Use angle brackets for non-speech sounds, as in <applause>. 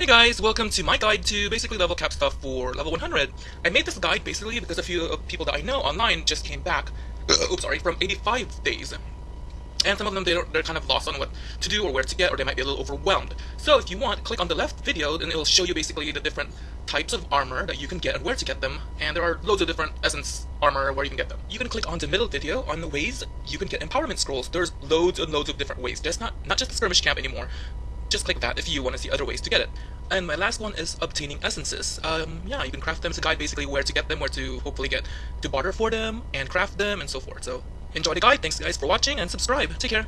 Hey guys, welcome to my guide to basically level cap stuff for level 100. I made this guide basically because a few people that I know online just came back, <coughs> oops sorry, from 85 days. And some of them, they're, they're kind of lost on what to do or where to get, or they might be a little overwhelmed. So if you want, click on the left video and it will show you basically the different types of armor that you can get and where to get them. And there are loads of different essence armor where you can get them. You can click on the middle video on the ways you can get empowerment scrolls. There's loads and loads of different ways. Just not, not just the skirmish camp anymore. Just click that if you want to see other ways to get it. And my last one is obtaining essences. Um, yeah, you can craft them. It's a guide basically where to get them, where to hopefully get to barter for them, and craft them, and so forth. So enjoy the guide. Thanks guys for watching, and subscribe. Take care.